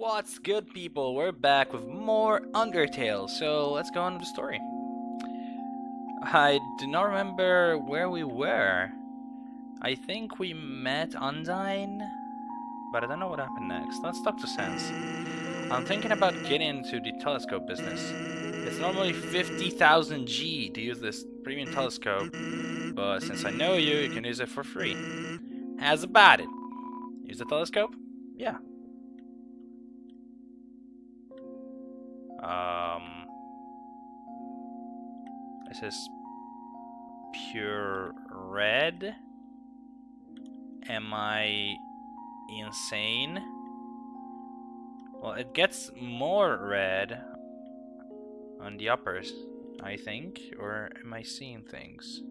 What's good people? We're back with more Undertale, so let's go on with the story. I do not remember where we were. I think we met Undyne, but I don't know what happened next. Let's talk to Sans. I'm thinking about getting into the telescope business. It's normally 50,000 G to use this premium telescope, but since I know you, you can use it for free. How's about it? Use the telescope? Yeah, Um, this is pure red. Am I insane? Well, it gets more red on the uppers, I think. Or am I seeing things?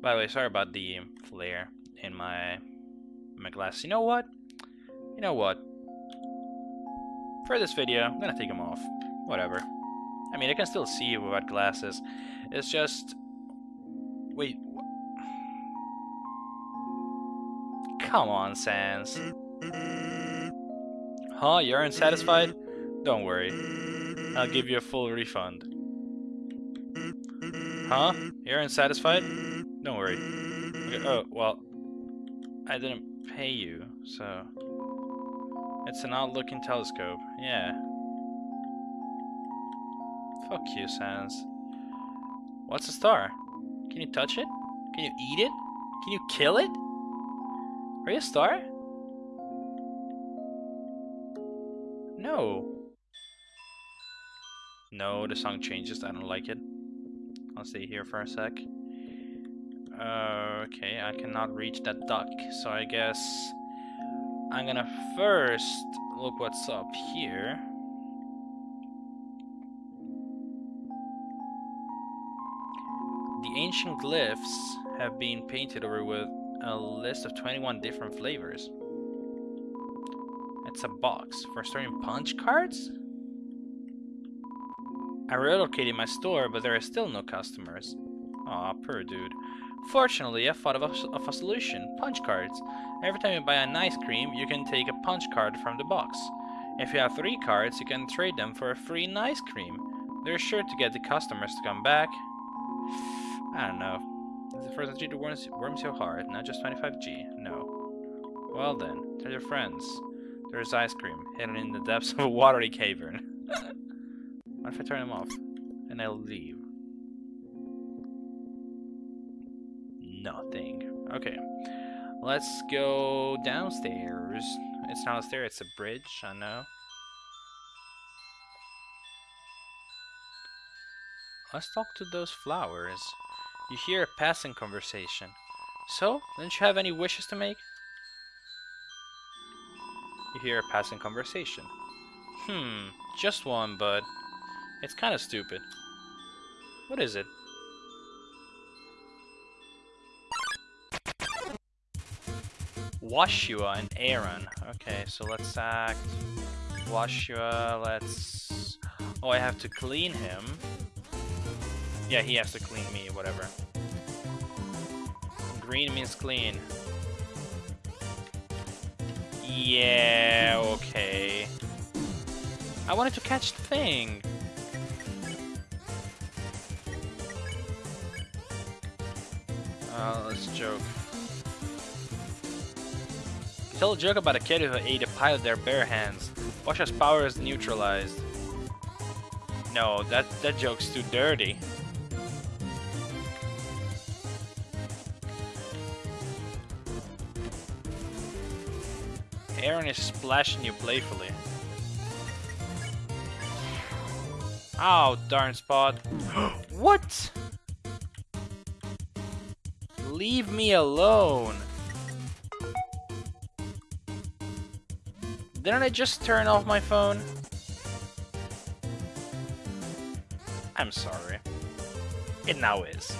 By the way, sorry about the flare in my my glass. You know what? You know what? For this video, I'm gonna take them off. Whatever. I mean, I can still see you without glasses. It's just... Wait... Come on, Sans. Huh? You aren't satisfied? Don't worry. I'll give you a full refund. Huh? You aren't satisfied? Don't worry. Okay, oh, well... I didn't pay you, so... It's an odd-looking telescope. Yeah. Fuck you, Sans. What's a star? Can you touch it? Can you eat it? Can you kill it? Are you a star? No. No, the song changes. I don't like it. I'll stay here for a sec. Uh, okay, I cannot reach that duck, so I guess I'm gonna first look what's up here. The ancient glyphs have been painted over with a list of 21 different flavors. It's a box for storing punch cards? I relocated my store, but there are still no customers. Aw, poor dude. Fortunately, I thought of a, of a solution, punch cards. Every time you buy an ice cream, you can take a punch card from the box. If you have three cards, you can trade them for a free ice cream. They're sure to get the customers to come back. I don't know. Is the first entry worms, worms your heart, not just 25G? No. Well then, tell your friends. There's ice cream, hidden in the depths of a watery cavern. what if I turn them off? And I'll leave. Okay. Let's go downstairs. It's not a stair, it's a bridge, I know. Let's talk to those flowers. You hear a passing conversation. So, don't you have any wishes to make? You hear a passing conversation. Hmm, just one, but it's kind of stupid. What is it? Woshua and Aaron. Okay, so let's act Woshua, let's... Oh, I have to clean him. Yeah, he has to clean me, whatever. Green means clean. Yeah, okay. I wanted to catch the thing. Uh, let's joke. Tell a joke about a kid who ate a pie with their bare hands. Woshua's power is neutralized. No, that, that joke's too dirty. Aaron is splashing you playfully. Oh, darn spot. what? Leave me alone. Didn't I just turn off my phone? I'm sorry. It now is.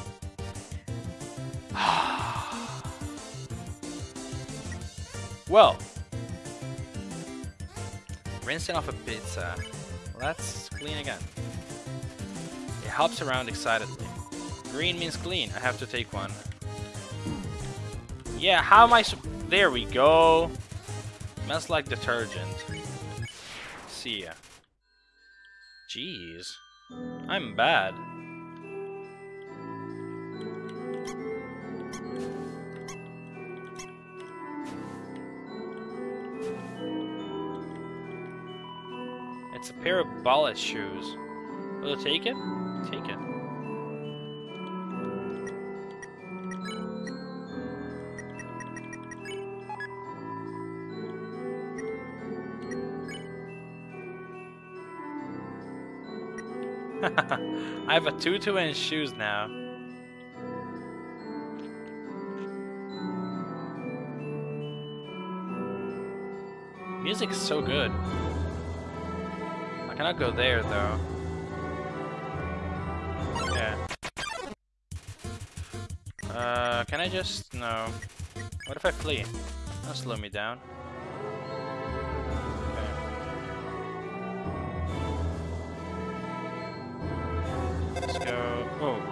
well. Rinsing off a pizza. Let's clean again. It hops around excitedly. Green means clean. I have to take one. Yeah, how am I There we go. Smells like detergent. See ya. Jeez. I'm bad. It's a pair of ballet shoes. Will you take it? Take it. I have a 2 inch shoes now. Music is so good. I cannot go there though. Yeah. Uh, can I just... no. What if I flee? That'll slow me down.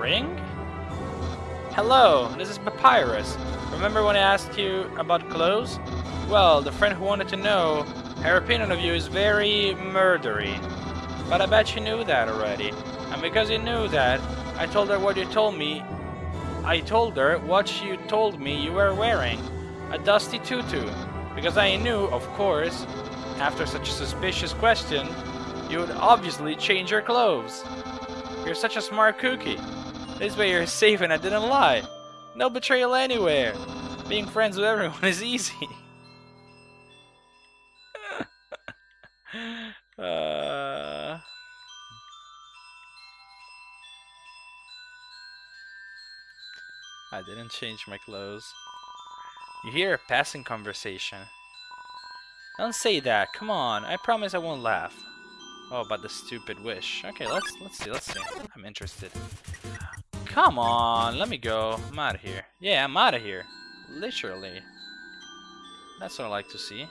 Ring? Hello, this is Papyrus. Remember when I asked you about clothes? Well, the friend who wanted to know, her opinion of you is very murdery. But I bet she knew that already. And because you knew that, I told her what you told me. I told her what you told me you were wearing. A dusty tutu. Because I knew, of course, after such a suspicious question, you would obviously change your clothes. You're such a smart cookie. This way you're safe and I didn't lie. No betrayal anywhere. Being friends with everyone is easy. uh... I didn't change my clothes. You hear a passing conversation. Don't say that. Come on. I promise I won't laugh. Oh, about the stupid wish. Okay, let's let's see. Let's see. I'm interested. Come on. Let me go. I'm out of here. Yeah, I'm out of here. Literally. That's what I like to see.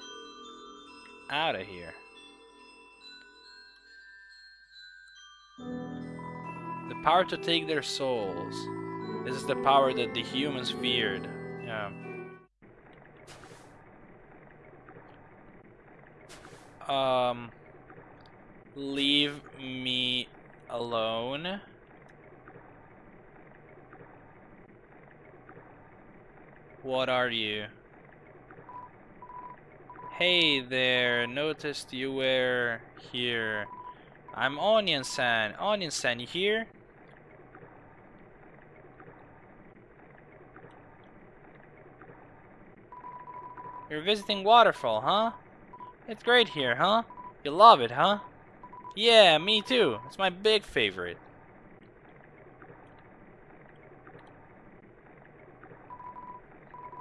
Out of here. The power to take their souls. This is the power that the humans feared. Yeah. Um, leave me alone. What are you? Hey there, noticed you were here. I'm Onion-san. Onion-san, you here? You're visiting Waterfall, huh? It's great here, huh? You love it, huh? Yeah, me too. It's my big favorite.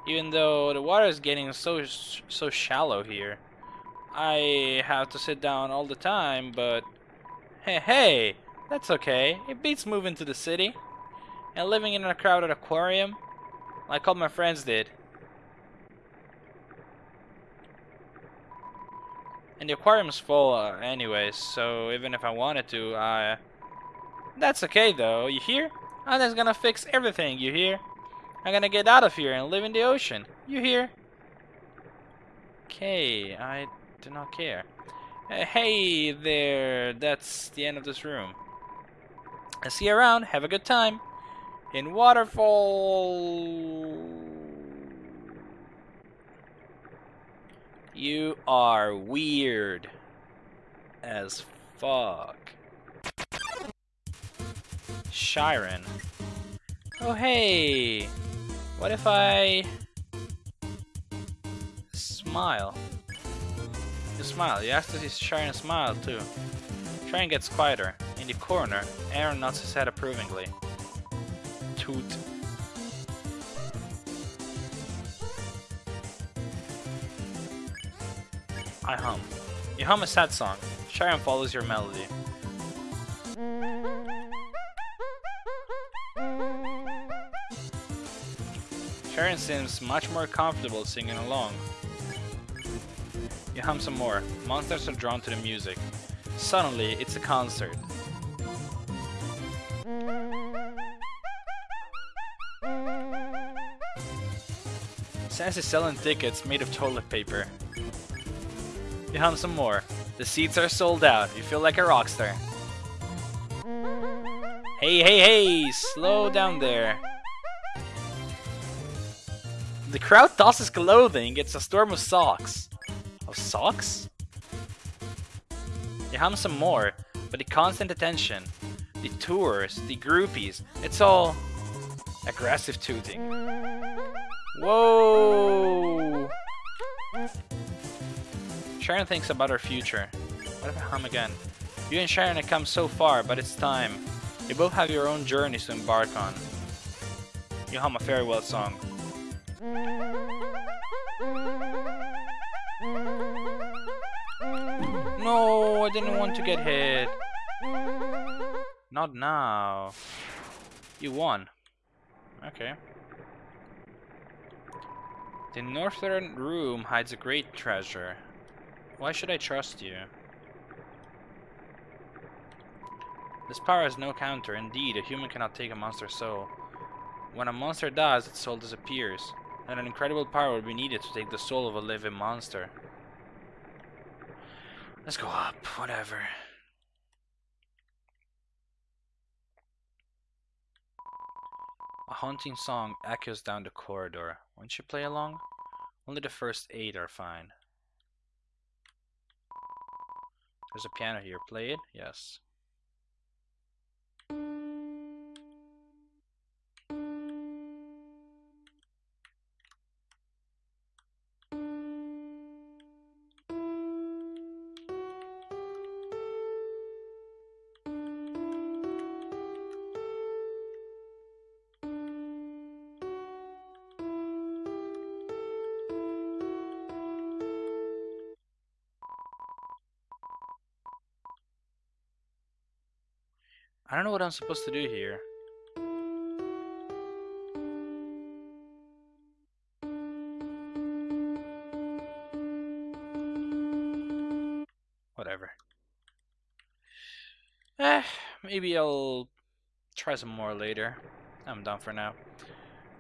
Even though the water is getting so so shallow here. I have to sit down all the time, but hey, hey, that's okay. It beats moving to the city and living in a crowded aquarium like all my friends did. And the aquarium's full uh, anyways, so even if I wanted to, uh... That's okay though, you hear? I'm just gonna fix everything, you hear? I'm gonna get out of here and live in the ocean, you hear? Okay, I do not care. Uh, hey there, that's the end of this room. I see you around, have a good time. In Waterfall... You are weird as fuck. Shyren. Oh hey! What if I smile? You smile. You have to see Shyren smile too. Shyren gets quieter. In the corner, Aaron nods his head approvingly. Toot. I hum. You hum a sad song. Shyren follows your melody. Shyren seems much more comfortable singing along. You hum some more. Monsters are drawn to the music. Suddenly, it's a concert. Sans is selling tickets made of toilet paper. You hum some more. The seats are sold out. You feel like a rock star. Hey, hey, hey! Slow down there. The crowd tosses clothing. It's a storm of socks. Of socks? You hum some more, but the constant attention, the tours, the groupies, it's all aggressive tooting. Whoa! Sharon thinks about her future. What if I hum again? You and Sharon have come so far, but it's time. You both have your own journeys to embark on. You hum a farewell song. No, I didn't want to get hit. Not now. You won. Okay. The northern room hides a great treasure. Why should I trust you? This power has no counter. Indeed, a human cannot take a monster's soul. When a monster dies, its soul disappears, and an incredible power will be needed to take the soul of a living monster. Let's go up, whatever. A haunting song echoes down the corridor. Won't you play along? Only the first eight are fine. There's a piano here. Play it? Yes. I don't know what I'm supposed to do here. Whatever. Eh, maybe I'll try some more later. I'm done for now.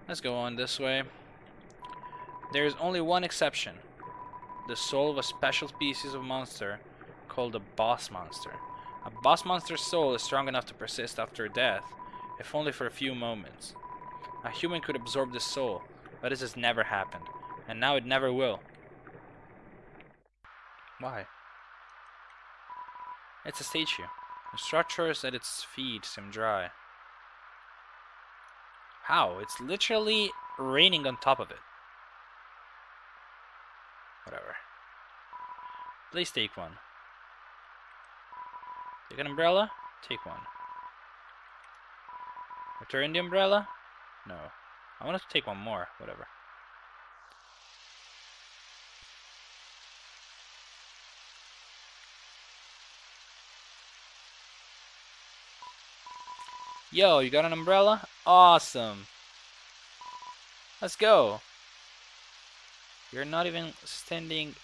Let's go on this way. There is only one exception. The soul of a special species of monster called a boss monster. A boss monster's soul is strong enough to persist after death, if only for a few moments. A human could absorb this soul, but this has never happened, and now it never will. Why? It's a statue. The structures at its feet seem dry. How? It's literally raining on top of it. Whatever. Please take one. Take an umbrella? Take one. Return the umbrella? No. I want to take one more. Whatever. Yo, you got an umbrella? Awesome. Let's go. You're not even standing...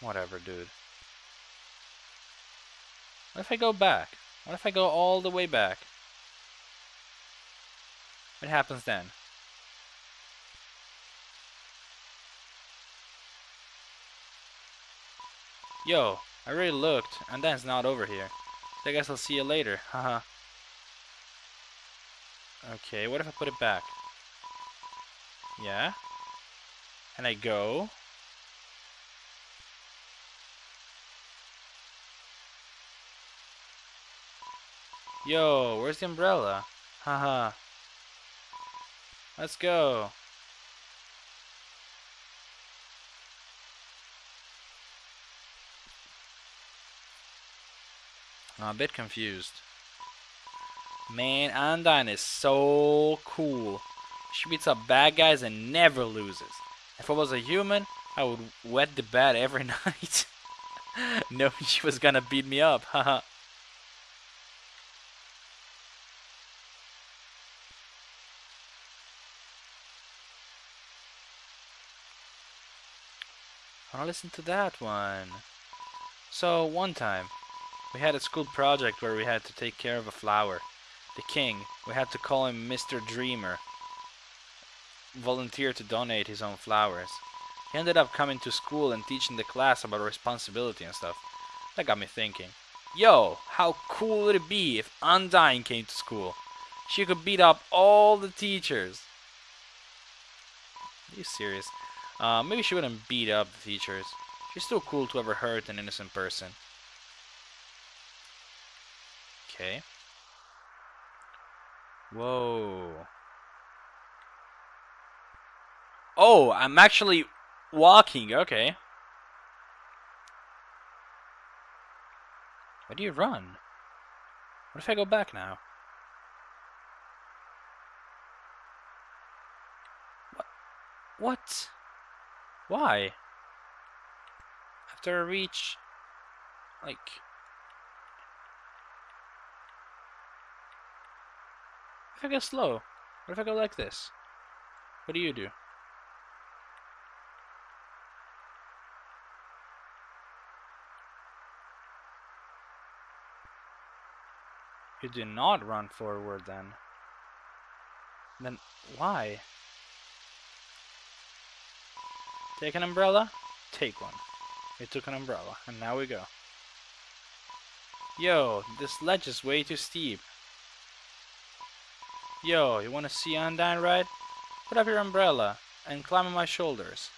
Whatever, dude. What if I go back? What if I go all the way back? What happens then? Yo, I really looked, and then it's not over here. So I guess I'll see you later, haha. okay, what if I put it back? Yeah? And I go? Yo, where's the umbrella? Haha. Let's go. I'm a bit confused. Man, Undyne is so cool. She beats up bad guys and never loses. If I was a human, I would wet the bed every night. knowing she was gonna beat me up, haha. Listen to that one. So, one time, we had a school project where we had to take care of a flower. The king, we had to call him Mr. Dreemurr. volunteered to donate his own flowers. He ended up coming to school and teaching the class about responsibility and stuff. That got me thinking. Yo, how cool would it be if Undyne came to school? She could beat up all the teachers. Are you serious? Uh, maybe she wouldn't beat up the teachers. She's too cool to ever hurt an innocent person. Okay. Whoa. Oh, I'm actually walking. Okay. Why do you run? What if I go back now? What? What? Why? After I reach... Like... If I go slow? What if I go like this? What do you do? You do not run forward then. Then why? Take an umbrella? Take one. We took an umbrella, and now we go. Yo, this ledge is way too steep. Yo, you wanna see Undyne ride? Put up your umbrella and climb on my shoulders.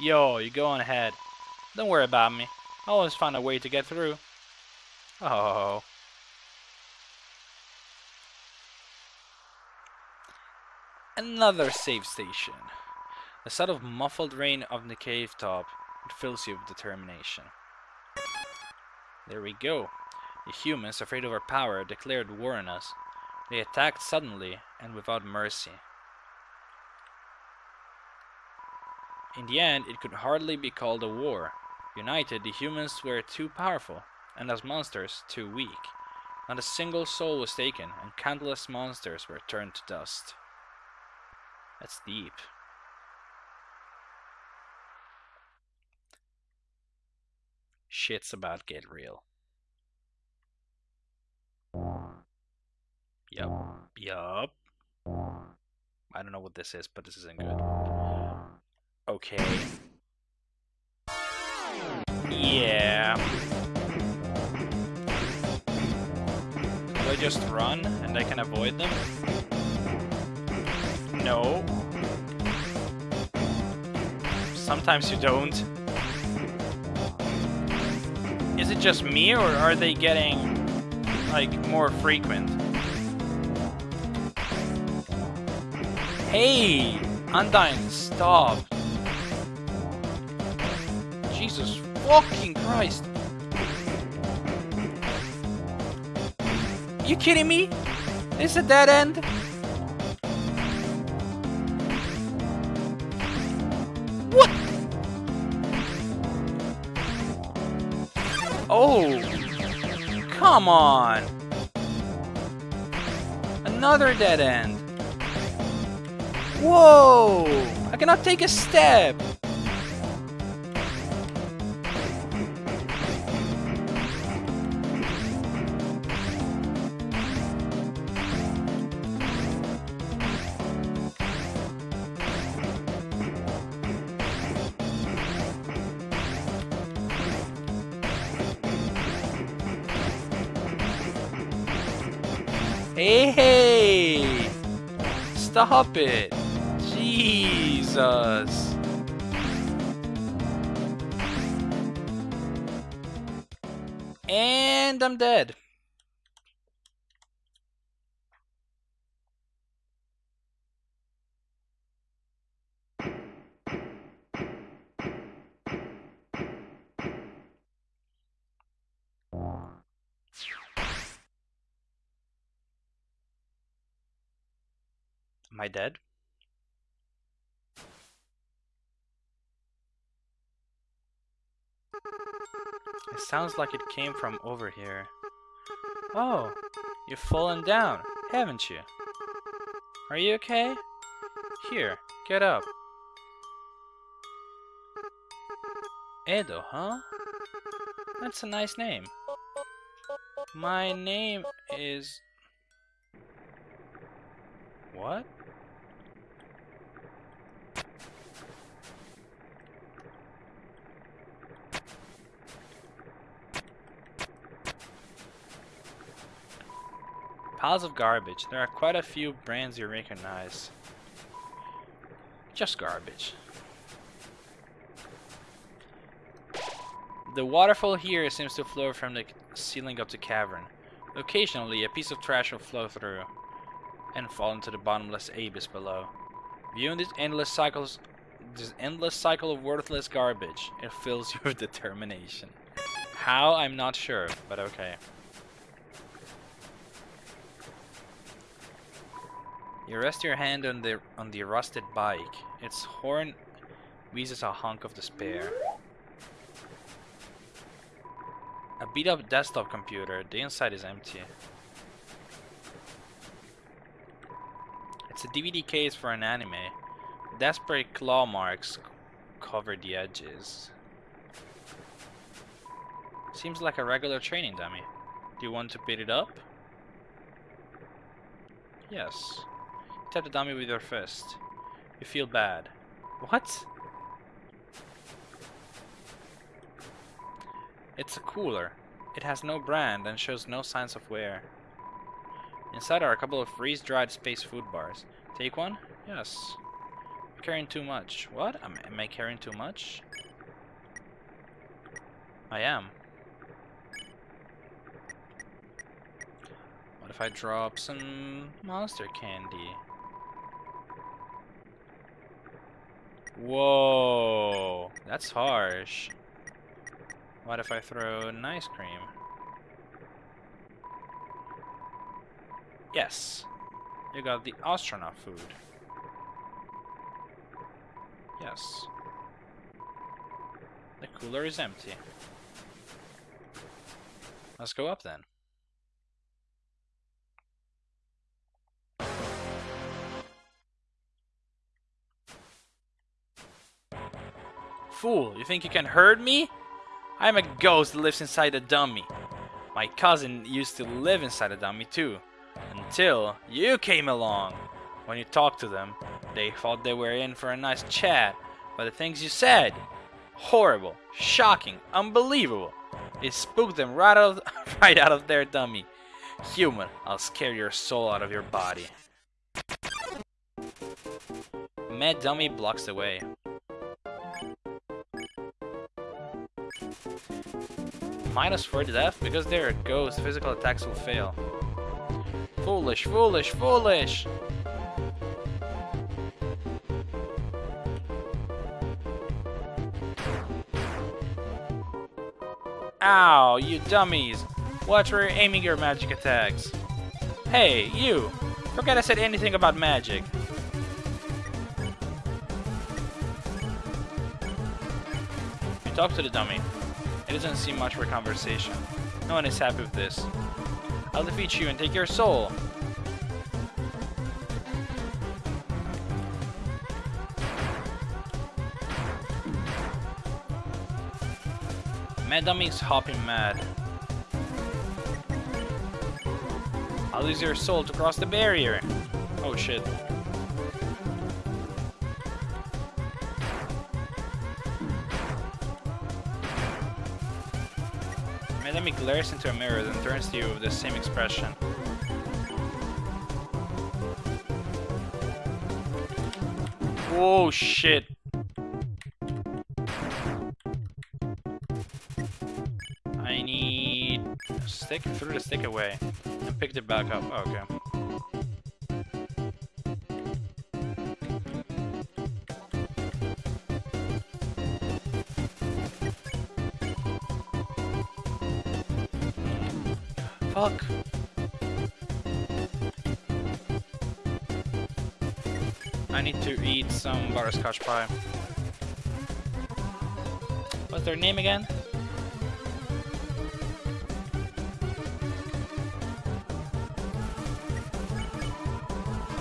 Yo, you go on ahead. Don't worry about me. I'll always find a way to get through. Oh. Another save station. The sound of muffled rain on the cave top fills you with determination. There we go. The humans, afraid of our power, declared war on us. They attacked suddenly and without mercy. In the end, it could hardly be called a war. United, the humans were too powerful, and as monsters, too weak. Not a single soul was taken, and countless monsters were turned to dust. That's deep. Shit's about get real. Yup. Yup. I don't know what this is, but this isn't good. Okay. Yeah. Do I just run and I can avoid them? No. Sometimes you don't. Is it just me or are they getting like more frequent? Hey! Undyne, stop! Jesus fucking Christ! You kidding me? This is a dead end? What? Oh! Come on! Another dead end! Whoa! I cannot take a step! Stop it! Jesus! And I'm dead. Am I dead? It sounds like it came from over here. Oh, you've fallen down, haven't you? Are you okay? Here, get up. Edo, huh? That's a nice name. My name is... What? Piles of garbage. There are quite a few brands you recognize. Just garbage. The waterfall here seems to flow from the ceiling of the cavern. Occasionally, a piece of trash will flow through and fall into the bottomless abyss below. Viewing these endless cycles, this endless cycle of worthless garbage, it fills you with determination. How? I'm not sure, but okay. You rest your hand on the on the rusted bike. Its horn wheezes a honk of despair. A beat up desktop computer, the inside is empty. It's a DVD case for an anime. Desperate claw marks cover the edges. Seems like a regular training dummy. Do you want to beat it up? Yes. Tap the dummy with your fist. You feel bad. What? It's a cooler. It has no brand and shows no signs of wear. Inside are a couple of freeze-dried space food bars. Take one? Yes. I'm carrying too much. What? Am, am I carrying too much? I am. What if I drop some monster candy? Whoa, that's harsh. What if I throw an ice cream? Yes, you got the astronaut food. Yes. The cooler is empty. Let's go up then. Fool, you think you can hurt me? I'm a ghost that lives inside a dummy. My cousin used to live inside a dummy too. Until you came along. When you talked to them, they thought they were in for a nice chat, but the things you said, horrible, shocking, unbelievable. It spooked them right out, of, right out of their dummy. Human, I'll scare your soul out of your body. Mad Dummy blocks the way. Minus 4 death? Because they're a ghost, physical attacks will fail. Foolish, foolish, foolish! Ow, you dummies! Watch where you're aiming your magic attacks. Hey, you! Forget I said anything about magic. You talk to the dummy. Doesn't seem much for conversation. No one is happy with this. I'll defeat you and take your soul. Mad is hopping mad. I'll use your soul to cross the barrier. Oh shit. Dummy glares into a mirror then turns to you with the same expression. Oh shit. I need stick, threw the stick away and picked it back up. okay. Butterscotch pie. What's their name again?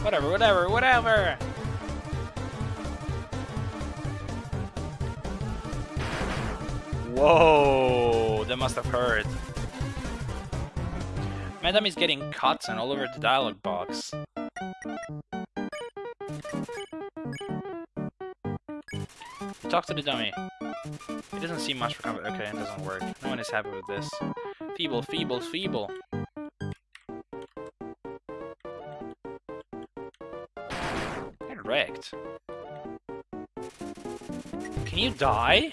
Whatever, whatever, whatever! Whoa, that must have hurt. Madam is getting cuts and all over the dialogue box. Talk to the dummy. It doesn't seem much for combat. Okay, it doesn't work. No one is happy with this. Feeble, feeble, feeble. Get wrecked. Can you die?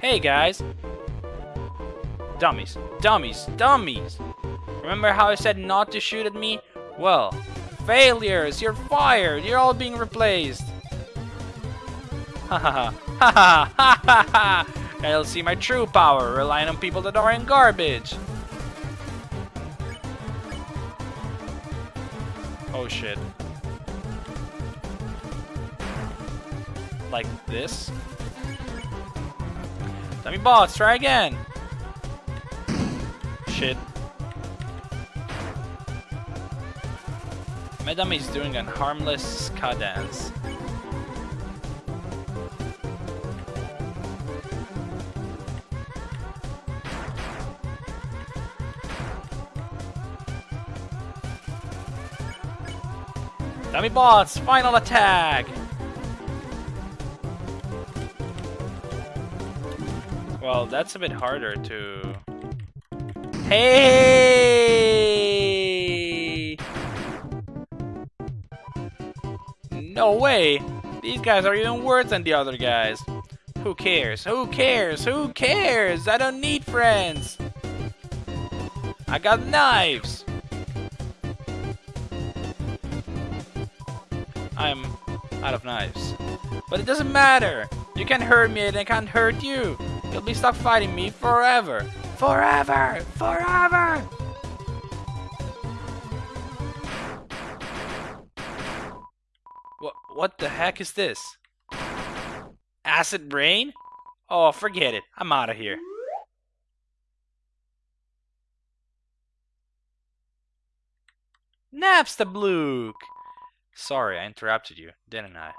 Hey guys! Dummies, dummies, dummies! Remember how I said not to shoot at me? Well, failures! You're fired! You're all being replaced! Ha ha ha ha ha ha! I'll see my true power, relying on people that are in garbage! Oh shit. Like this? Dummy bots, try again! Shit. My is doing a harmless ska dance. Dummy bots, final attack! Well, that's a bit harder to... Hey! No way! These guys are even worse than the other guys. Who cares? Who cares? Who cares? I don't need friends! I got knives! I'm out of knives. But it doesn't matter! You can't hurt me and I can't hurt you! You'll be stuck fighting me forever! Forever! Forever! What, the heck is this? Acid rain? Oh, forget it. I'm out of here. Napstablook! Sorry, I interrupted you, didn't I?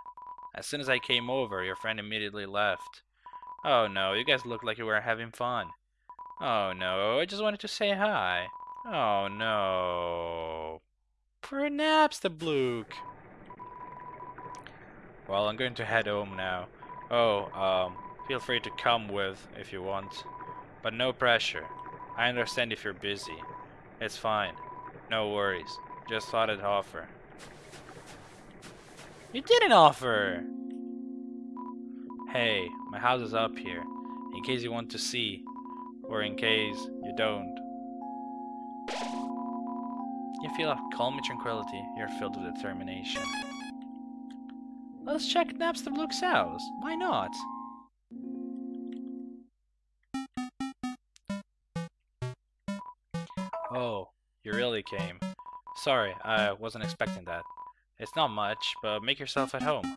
As soon as I came over, your friend immediately left. Oh no, you guys look like you were having fun. Oh no, I just wanted to say hi. Oh no. Perhaps the Blook. Well, I'm going to head home now. Oh, um, feel free to come with if you want. But no pressure. I understand if you're busy. It's fine. No worries. Just thought I'd offer. You didn't offer! Hey, my house is up here, in case you want to see, or in case you don't. You feel a calm and tranquility, you're filled with determination. Let's check Napster Napstablook's house. Why not? Oh, you really came. Sorry, I wasn't expecting that. It's not much, but make yourself at home.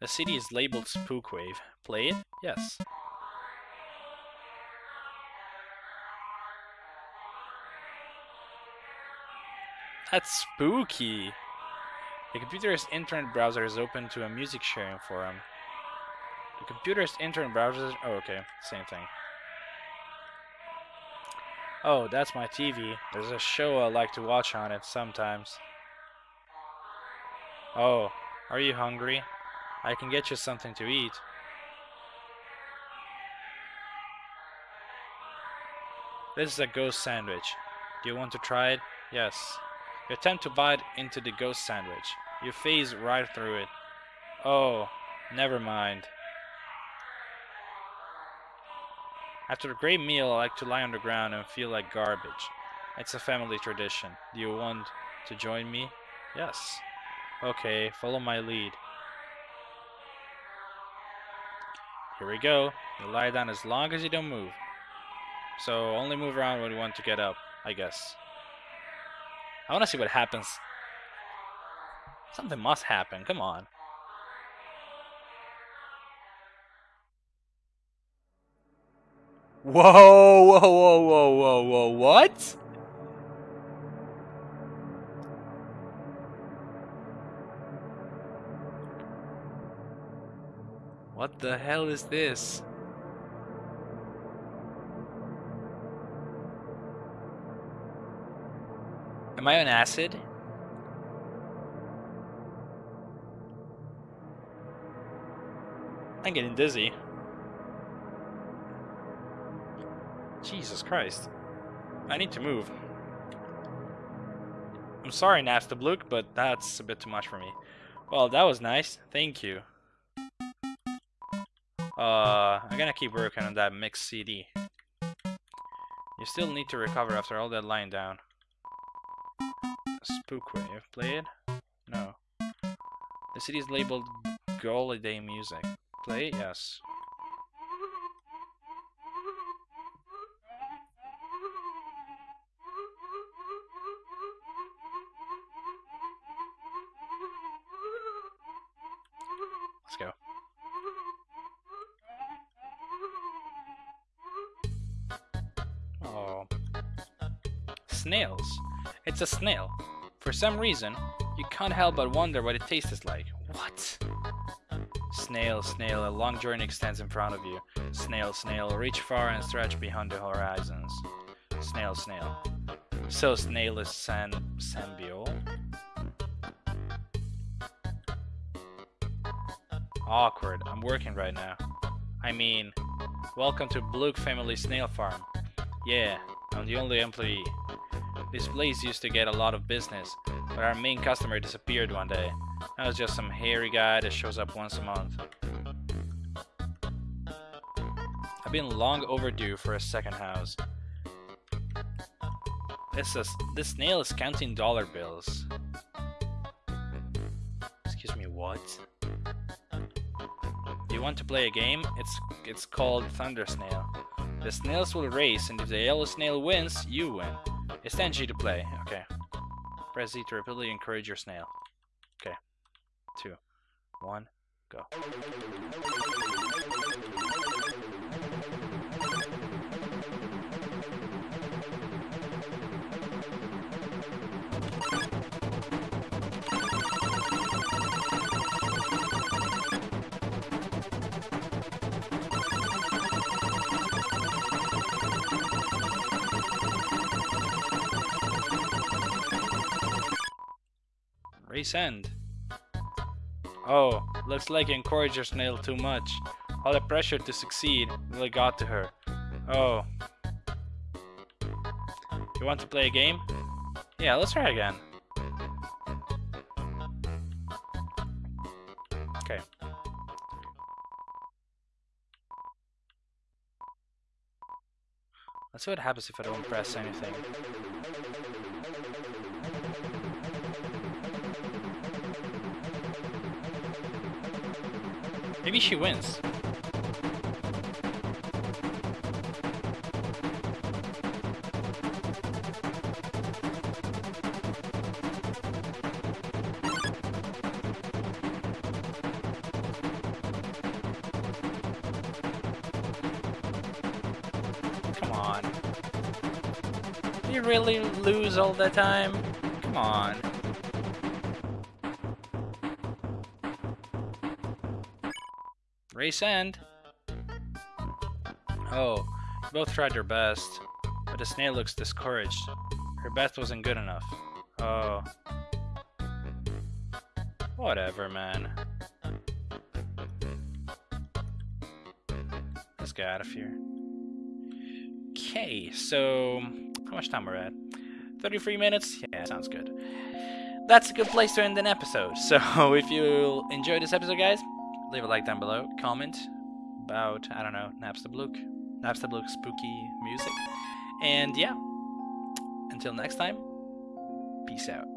The CD is labeled Spookwave. Play it? Yes. That's spooky! The computer's internet browser is open to a music sharing forum. The computer's internet browser... Oh, okay. Same thing. Oh, that's my TV. There's a show I like to watch on it sometimes. Oh, are you hungry? I can get you something to eat. This is a ghost sandwich. Do you want to try it? Yes. You attempt to bite into the ghost sandwich. You phase right through it. Oh, never mind. After a great meal, I like to lie on the ground and feel like garbage. It's a family tradition. Do you want to join me? Yes. Okay, follow my lead. Here we go. You lie down as long as you don't move. So only move around when you want to get up, I guess. I want to see what happens. Something must happen. Come on. Whoa, whoa, whoa, whoa, whoa, whoa, what? What the hell is this? Am I on acid? I'm getting dizzy. Jesus Christ. I need to move. I'm sorry, Napstablook, but that's a bit too much for me. Well, that was nice. Thank you. Uh, I'm gonna keep working on that mix CD. You still need to recover after all that lying down. Spookwave. Play it? No. The city is labeled Ghouliday Music. Play? Yes. Let's go. Oh. Snails. It's a snail. For some reason, you can't help but wonder what it tastes like. What? Snail, snail, a long journey extends in front of you. Snail, snail, reach far and stretch beyond the horizons. Snail, snail. So snail is san Sambiol? Awkward, I'm working right now. I mean, welcome to Blook Family Snail Farm. Yeah, I'm the only employee. This place used to get a lot of business, but our main customer disappeared one day. Now it's just some hairy guy that shows up once a month. I've been long overdue for a second house. This is this snail is counting dollar bills. Excuse me, what? You want to play a game? It's it's called Thunder Snail. The snails will race, and if the yellow snail wins, you win. It's 10G to play. Okay. Press Z to rapidly encourage your snail. Okay. Two, one, go. Oh, looks like you encouraged your snail too much. All the pressure to succeed really got to her. Oh. You want to play a game? Yeah, let's try again. Okay. Let's see what happens if I don't press anything. Maybe she wins. Come on. You really lose all the time? Come on. Race end. Oh, both tried their best, but the snail looks discouraged. Her best wasn't good enough. Oh. Whatever, man. Let's get out of here. Okay, so how much time we're at? 33 minutes? Yeah, sounds good. That's a good place to end an episode. So if you enjoyed this episode, guys, leave a like down below, comment about, I don't know, Napstablook, Napstablook spooky music. And yeah, until next time, peace out.